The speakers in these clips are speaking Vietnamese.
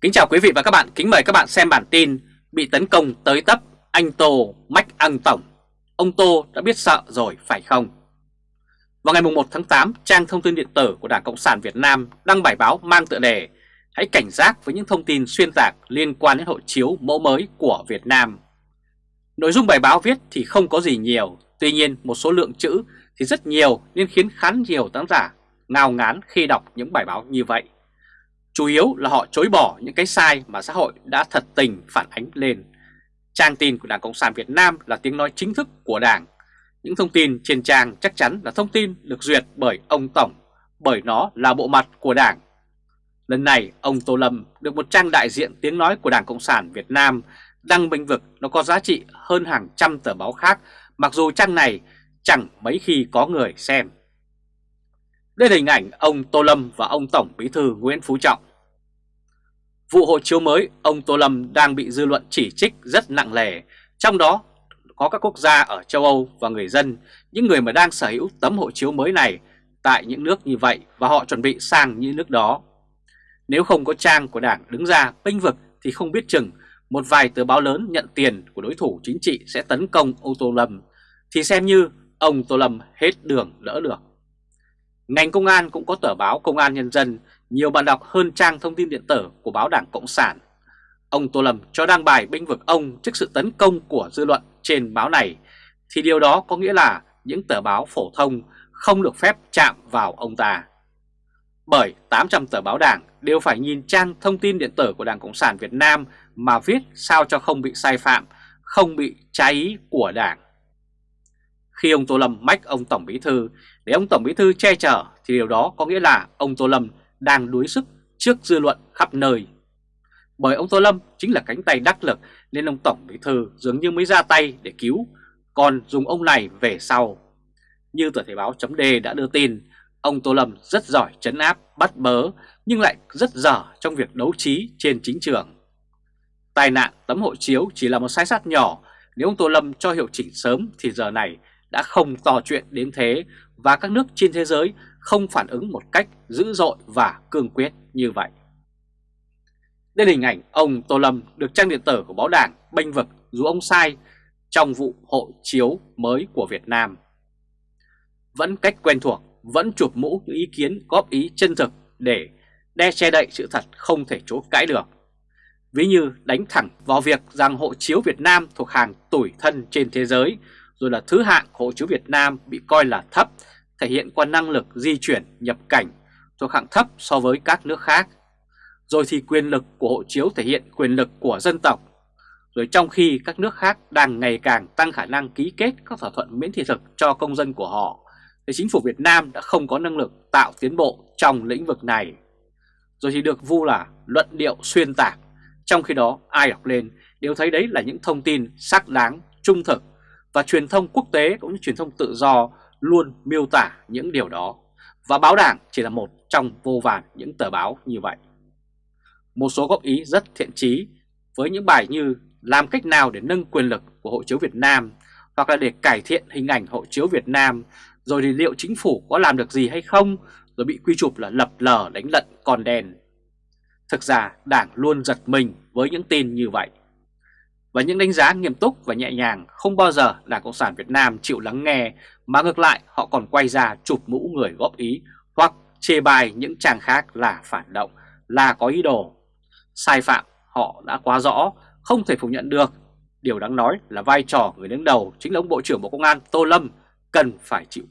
Kính chào quý vị và các bạn, kính mời các bạn xem bản tin Bị tấn công tới tấp, anh Tô mách ăn tổng Ông Tô đã biết sợ rồi phải không? Vào ngày 1 tháng 8, trang thông tin điện tử của Đảng Cộng sản Việt Nam đăng bài báo mang tựa đề Hãy cảnh giác với những thông tin xuyên tạc liên quan đến hộ chiếu mẫu mới của Việt Nam Nội dung bài báo viết thì không có gì nhiều, tuy nhiên một số lượng chữ thì rất nhiều nên khiến khá nhiều tác giả ngao ngán khi đọc những bài báo như vậy. Chủ yếu là họ chối bỏ những cái sai mà xã hội đã thật tình phản ánh lên. Trang tin của Đảng Cộng sản Việt Nam là tiếng nói chính thức của Đảng. Những thông tin trên trang chắc chắn là thông tin được duyệt bởi ông Tổng, bởi nó là bộ mặt của Đảng. Lần này, ông Tô Lâm được một trang đại diện tiếng nói của Đảng Cộng sản Việt Nam đăng bình vực nó có giá trị hơn hàng trăm tờ báo khác, mặc dù trang này chẳng mấy khi có người xem. Đây là hình ảnh ông Tô Lâm và ông Tổng Bí thư Nguyễn Phú Trọng. Vụ hộ chiếu mới, ông Tô Lâm đang bị dư luận chỉ trích rất nặng nề, trong đó có các quốc gia ở châu Âu và người dân, những người mà đang sở hữu tấm hộ chiếu mới này tại những nước như vậy và họ chuẩn bị sang những nước đó. Nếu không có trang của Đảng đứng ra bênh vực thì không biết chừng một vài tờ báo lớn nhận tiền của đối thủ chính trị sẽ tấn công ông Tô Lâm thì xem như ông Tô Lâm hết đường đỡ được. Ngành công an cũng có tờ báo Công an Nhân dân, nhiều bạn đọc hơn trang thông tin điện tử của báo Đảng Cộng sản. Ông Tô Lâm cho đăng bài binh vực ông trước sự tấn công của dư luận trên báo này, thì điều đó có nghĩa là những tờ báo phổ thông không được phép chạm vào ông ta. Bởi 800 tờ báo đảng đều phải nhìn trang thông tin điện tử của Đảng Cộng sản Việt Nam mà viết sao cho không bị sai phạm, không bị trái ý của đảng. Khi ông Tô Lâm mách ông Tổng Bí Thư để ông Tổng Bí Thư che chở thì điều đó có nghĩa là ông Tô Lâm đang đuối sức trước dư luận khắp nơi. Bởi ông Tô Lâm chính là cánh tay đắc lực nên ông Tổng Bí Thư dường như mới ra tay để cứu, còn dùng ông này về sau. Như tờ Thể báo chấm đã đưa tin, ông Tô Lâm rất giỏi chấn áp, bắt bớ nhưng lại rất dở trong việc đấu trí trên chính trường. Tai nạn tấm hộ chiếu chỉ là một sai sót nhỏ, nếu ông Tô Lâm cho hiệu chỉnh sớm thì giờ này đã không to chuyện đến thế và các nước trên thế giới không phản ứng một cách dữ dội và cương quyết như vậy. Đây là hình ảnh ông Tô Lâm được trang điện tử của báo đảng bênh vực dù ông sai trong vụ hộ chiếu mới của Việt Nam. Vẫn cách quen thuộc, vẫn chụp mũ những ý kiến góp ý chân thực để đe che đậy sự thật không thể chối cãi được. Ví như đánh thẳng vào việc rằng hộ chiếu Việt Nam thuộc hàng tủi thân trên thế giới, rồi là thứ hạng hộ chiếu Việt Nam bị coi là thấp, thể hiện qua năng lực di chuyển nhập cảnh thuộc hạng thấp so với các nước khác. Rồi thì quyền lực của hộ chiếu thể hiện quyền lực của dân tộc. Rồi trong khi các nước khác đang ngày càng tăng khả năng ký kết các thỏa thuận miễn thị thực cho công dân của họ, thì chính phủ Việt Nam đã không có năng lực tạo tiến bộ trong lĩnh vực này. Rồi thì được vu là luận điệu xuyên tạc trong khi đó ai đọc lên đều thấy đấy là những thông tin xác đáng, trung thực và truyền thông quốc tế cũng như truyền thông tự do luôn miêu tả những điều đó. Và báo đảng chỉ là một trong vô vàn những tờ báo như vậy. Một số góp ý rất thiện trí với những bài như làm cách nào để nâng quyền lực của hộ chiếu Việt Nam hoặc là để cải thiện hình ảnh hộ chiếu Việt Nam, rồi thì liệu chính phủ có làm được gì hay không, rồi bị quy chụp là lập lờ đánh lận còn đèn Thực ra Đảng luôn giật mình với những tin như vậy. Và những đánh giá nghiêm túc và nhẹ nhàng không bao giờ Đảng Cộng sản Việt Nam chịu lắng nghe mà ngược lại họ còn quay ra chụp mũ người góp ý hoặc chê bài những trang khác là phản động, là có ý đồ. Sai phạm họ đã quá rõ, không thể phủ nhận được. Điều đáng nói là vai trò người đứng đầu chính là ông Bộ trưởng Bộ Công an Tô Lâm cần phải chịu.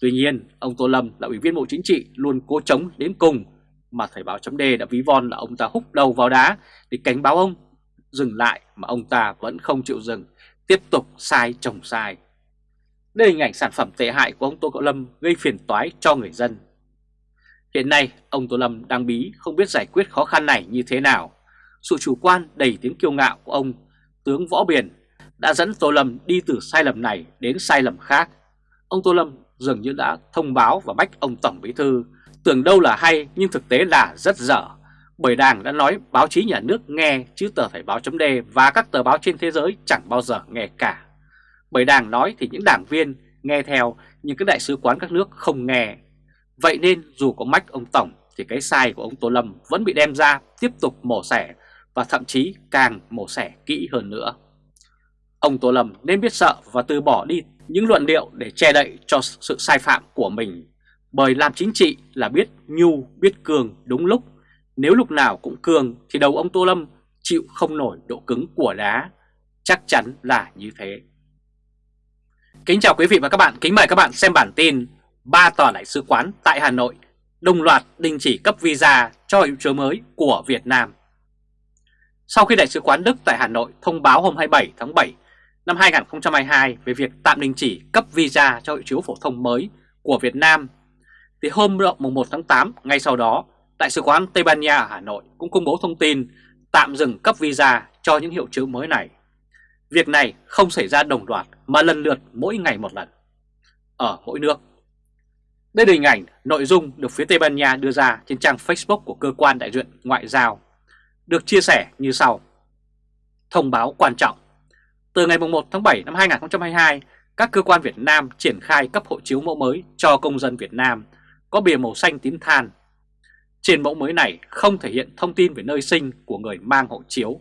Tuy nhiên, ông Tô Lâm là ủy viên Bộ Chính trị luôn cố chống đến cùng mà Thời báo chấm đã ví von là ông ta húc đầu vào đá để cảnh báo ông dừng lại mà ông ta vẫn không chịu dừng, tiếp tục sai trồng sai. Đây là hình ảnh sản phẩm tệ hại của ông Tô Cậu Lâm gây phiền toái cho người dân. Hiện nay, ông Tô Lâm đang bí không biết giải quyết khó khăn này như thế nào. Sự chủ quan đầy tiếng kiêu ngạo của ông tướng Võ Biển đã dẫn Tô Lâm đi từ sai lầm này đến sai lầm khác. Ông Tô Lâm dường như đã thông báo và bách ông Tổng Bí Thư Tưởng đâu là hay nhưng thực tế là rất dở. Bởi Đảng đã nói báo chí nhà nước nghe chứ tờ Thời báo chấm và các tờ báo trên thế giới chẳng bao giờ nghe cả. Bởi Đảng nói thì những đảng viên nghe theo nhưng các đại sứ quán các nước không nghe. Vậy nên dù có mách ông Tổng thì cái sai của ông Tô Lâm vẫn bị đem ra tiếp tục mổ xẻ và thậm chí càng mổ xẻ kỹ hơn nữa. Ông Tô Lâm nên biết sợ và từ bỏ đi những luận điệu để che đậy cho sự sai phạm của mình. Bởi làm chính trị là biết nhu, biết cường đúng lúc. Nếu lúc nào cũng cường thì đầu ông Tô Lâm chịu không nổi độ cứng của đá. Chắc chắn là như thế. Kính chào quý vị và các bạn, kính mời các bạn xem bản tin ba tòa đại sứ quán tại Hà Nội đồng loạt đình chỉ cấp visa cho hiệu chứa mới của Việt Nam. Sau khi Đại sứ quán Đức tại Hà Nội thông báo hôm 27 tháng 7 năm 2022 về việc tạm đình chỉ cấp visa cho hộ chiếu phổ thông mới của Việt Nam, thì hôm mùng 1 tháng 8 ngay sau đó, Đại sứ quán Tây Ban Nha ở Hà Nội cũng công bố thông tin tạm dừng cấp visa cho những hiệu chữ mới này. Việc này không xảy ra đồng loạt mà lần lượt mỗi ngày một lần ở mỗi nước. Đây là hình ảnh nội dung được phía Tây Ban Nha đưa ra trên trang Facebook của cơ quan đại diện ngoại giao, được chia sẻ như sau. Thông báo quan trọng Từ ngày 1 tháng 7 năm 2022, các cơ quan Việt Nam triển khai cấp hộ chiếu mẫu mới cho công dân Việt Nam có bìa màu xanh tím than. Trên mẫu mới này không thể hiện thông tin về nơi sinh của người mang hộ chiếu.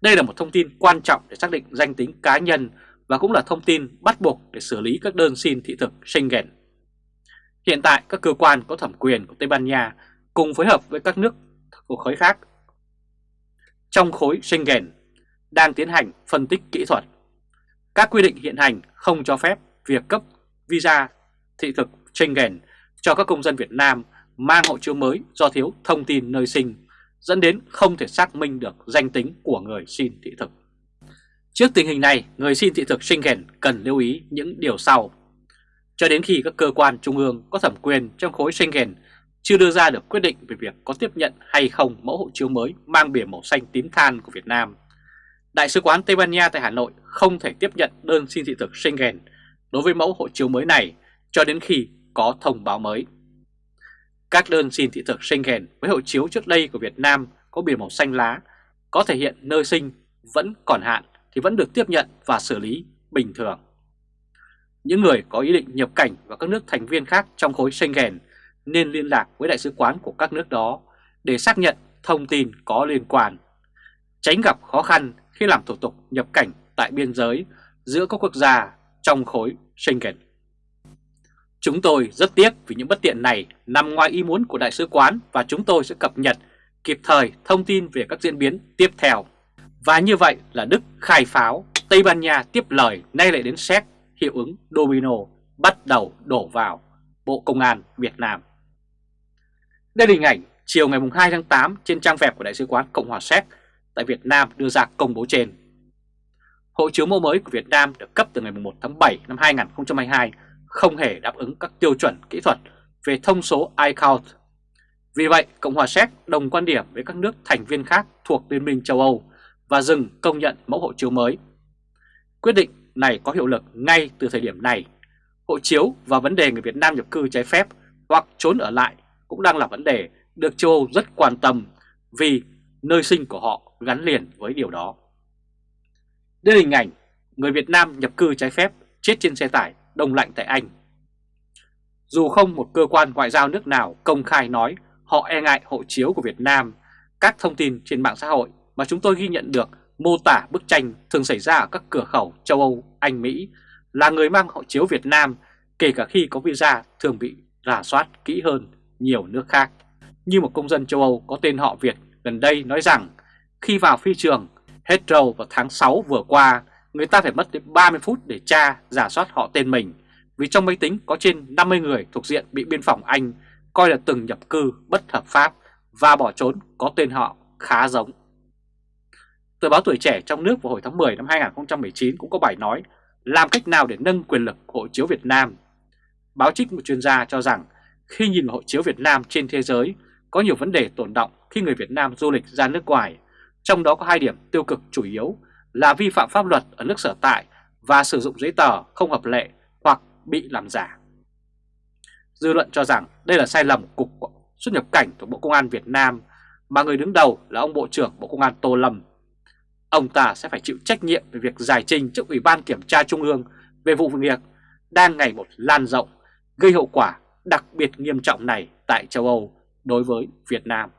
Đây là một thông tin quan trọng để xác định danh tính cá nhân và cũng là thông tin bắt buộc để xử lý các đơn xin thị thực Schengen. Hiện tại, các cơ quan có thẩm quyền của Tây Ban Nha cùng phối hợp với các nước của khối khác trong khối Schengen đang tiến hành phân tích kỹ thuật. Các quy định hiện hành không cho phép việc cấp visa thị thực Schengen cho các công dân Việt Nam mang hộ chiếu mới do thiếu thông tin nơi sinh, dẫn đến không thể xác minh được danh tính của người xin thị thực. Trước tình hình này, người xin thị thực Schengen cần lưu ý những điều sau. Cho đến khi các cơ quan trung ương có thẩm quyền trong khối Schengen chưa đưa ra được quyết định về việc có tiếp nhận hay không mẫu hộ chiếu mới mang biển màu xanh tím than của Việt Nam. Đại sứ quán Tây Ban Nha tại Hà Nội không thể tiếp nhận đơn xin thị thực Schengen đối với mẫu hộ chiếu mới này cho đến khi có thông báo mới. Các đơn xin thị thực Schengen với hộ chiếu trước đây của Việt Nam có biển màu xanh lá có thể hiện nơi sinh vẫn còn hạn thì vẫn được tiếp nhận và xử lý bình thường. Những người có ý định nhập cảnh vào các nước thành viên khác trong khối Schengen nên liên lạc với đại sứ quán của các nước đó để xác nhận thông tin có liên quan, tránh gặp khó khăn khi làm thủ tục nhập cảnh tại biên giới giữa các quốc gia trong khối Schengen. Chúng tôi rất tiếc vì những bất tiện này nằm ngoài ý muốn của đại sứ quán và chúng tôi sẽ cập nhật kịp thời thông tin về các diễn biến tiếp theo. Và như vậy là Đức khai pháo, Tây Ban Nha tiếp lời nay lại đến Séc hiệu ứng domino bắt đầu đổ vào Bộ Công an Việt Nam. Đây là hình ảnh chiều ngày 2 tháng 8 trên trang web của Đại sứ quán Cộng hòa Séc tại Việt Nam đưa ra công bố trên. Hộ chiếu mẫu mới của Việt Nam được cấp từ ngày 1 tháng 7 năm 2022 không hề đáp ứng các tiêu chuẩn kỹ thuật về thông số iCount. Vì vậy, Cộng hòa Séc đồng quan điểm với các nước thành viên khác thuộc Liên minh châu Âu và dừng công nhận mẫu hộ chiếu mới. Quyết định này có hiệu lực ngay từ thời điểm này. Hộ chiếu và vấn đề người Việt Nam nhập cư trái phép hoặc trốn ở lại cũng đang là vấn đề được châu Âu rất quan tâm vì nơi sinh của họ gắn liền với điều đó. Đây là hình ảnh người Việt Nam nhập cư trái phép chết trên xe tải đông lạnh tại Anh. Dù không một cơ quan ngoại giao nước nào công khai nói họ e ngại hộ chiếu của Việt Nam, các thông tin trên mạng xã hội mà chúng tôi ghi nhận được mô tả bức tranh thường xảy ra ở các cửa khẩu châu Âu, Anh, Mỹ là người mang hộ chiếu Việt Nam kể cả khi có visa thường bị rà soát kỹ hơn nhiều nước khác. Như một công dân châu Âu có tên họ Việt gần đây nói rằng khi vào phi trường Heathrow vào tháng 6 vừa qua, người ta phải mất đến 30 phút để tra giả soát họ tên mình vì trong máy tính có trên 50 người thuộc diện bị biên phòng Anh coi là từng nhập cư bất hợp pháp và bỏ trốn có tên họ khá giống. Tờ báo Tuổi Trẻ trong nước vào hồi tháng 10 năm 2019 cũng có bài nói làm cách nào để nâng quyền lực hộ chiếu Việt Nam. Báo trích một chuyên gia cho rằng khi nhìn vào hộ chiếu Việt Nam trên thế giới, có nhiều vấn đề tồn động khi người Việt Nam du lịch ra nước ngoài, trong đó có hai điểm tiêu cực chủ yếu là vi phạm pháp luật ở nước sở tại và sử dụng giấy tờ không hợp lệ hoặc bị làm giả. Dư luận cho rằng đây là sai lầm cục xuất nhập cảnh của Bộ Công an Việt Nam mà người đứng đầu là ông Bộ trưởng Bộ Công an Tô Lâm. Ông ta sẽ phải chịu trách nhiệm về việc giải trình trước Ủy ban Kiểm tra Trung ương về vụ việc đang ngày một lan rộng, gây hậu quả đặc biệt nghiêm trọng này tại châu Âu đối với Việt Nam.